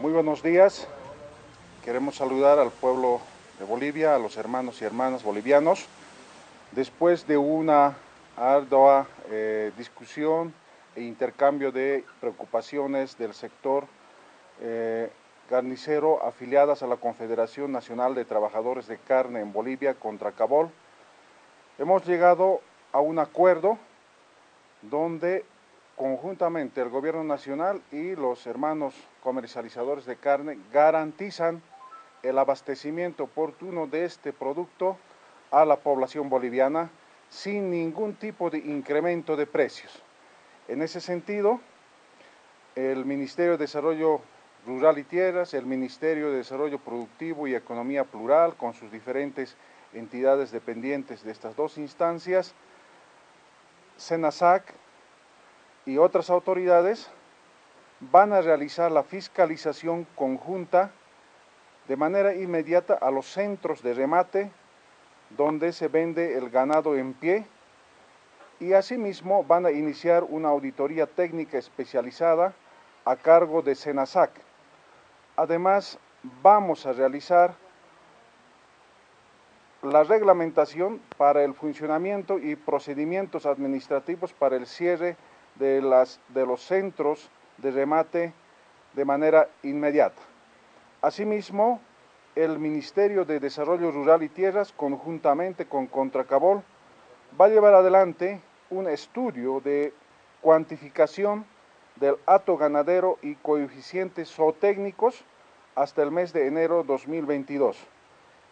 Muy buenos días. Queremos saludar al pueblo de Bolivia, a los hermanos y hermanas bolivianos. Después de una ardua eh, discusión e intercambio de preocupaciones del sector eh, carnicero afiliadas a la Confederación Nacional de Trabajadores de Carne en Bolivia contra Cabol, hemos llegado a un acuerdo donde conjuntamente el gobierno nacional y los hermanos comercializadores de carne garantizan el abastecimiento oportuno de este producto a la población boliviana sin ningún tipo de incremento de precios. En ese sentido, el Ministerio de Desarrollo Rural y Tierras, el Ministerio de Desarrollo Productivo y Economía Plural, con sus diferentes entidades dependientes de estas dos instancias, SENASAC, y otras autoridades van a realizar la fiscalización conjunta de manera inmediata a los centros de remate donde se vende el ganado en pie y asimismo van a iniciar una auditoría técnica especializada a cargo de SENASAC. Además, vamos a realizar la reglamentación para el funcionamiento y procedimientos administrativos para el cierre de, las, de los centros de remate de manera inmediata. Asimismo, el Ministerio de Desarrollo Rural y Tierras, conjuntamente con Contracabol, va a llevar adelante un estudio de cuantificación del hato ganadero y coeficientes zootécnicos hasta el mes de enero 2022.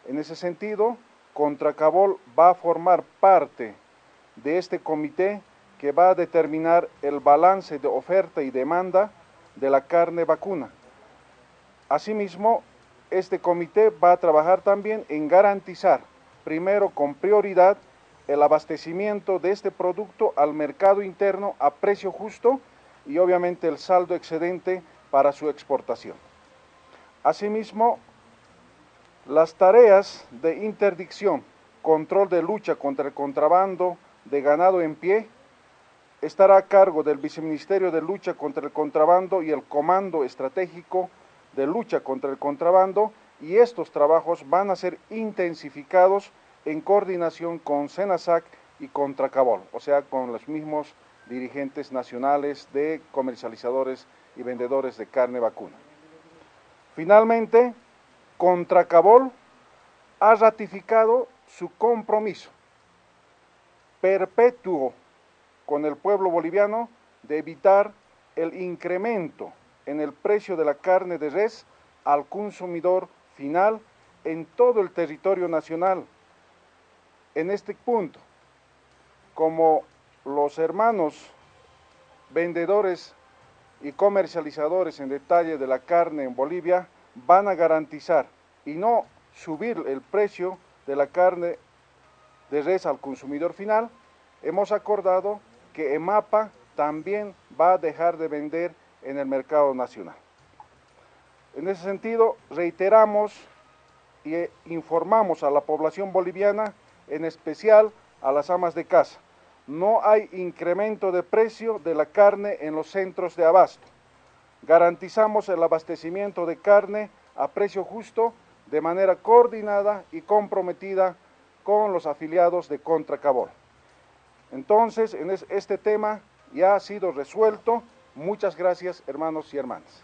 En ese sentido, Contracabol va a formar parte de este comité que va a determinar el balance de oferta y demanda de la carne vacuna. Asimismo, este comité va a trabajar también en garantizar, primero con prioridad, el abastecimiento de este producto al mercado interno a precio justo y obviamente el saldo excedente para su exportación. Asimismo, las tareas de interdicción, control de lucha contra el contrabando de ganado en pie, estará a cargo del Viceministerio de Lucha contra el Contrabando y el Comando Estratégico de Lucha contra el Contrabando y estos trabajos van a ser intensificados en coordinación con SENASAC y Contracabol, o sea, con los mismos dirigentes nacionales de comercializadores y vendedores de carne vacuna. Finalmente, Contracabol ha ratificado su compromiso perpetuo con el pueblo boliviano de evitar el incremento en el precio de la carne de res al consumidor final en todo el territorio nacional. En este punto, como los hermanos vendedores y comercializadores en detalle de la carne en Bolivia van a garantizar y no subir el precio de la carne de res al consumidor final, hemos acordado que EMAPA también va a dejar de vender en el mercado nacional. En ese sentido, reiteramos y informamos a la población boliviana, en especial a las amas de casa, no hay incremento de precio de la carne en los centros de abasto. Garantizamos el abastecimiento de carne a precio justo de manera coordinada y comprometida con los afiliados de Contracabol. Entonces, en este tema ya ha sido resuelto. Muchas gracias, hermanos y hermanas.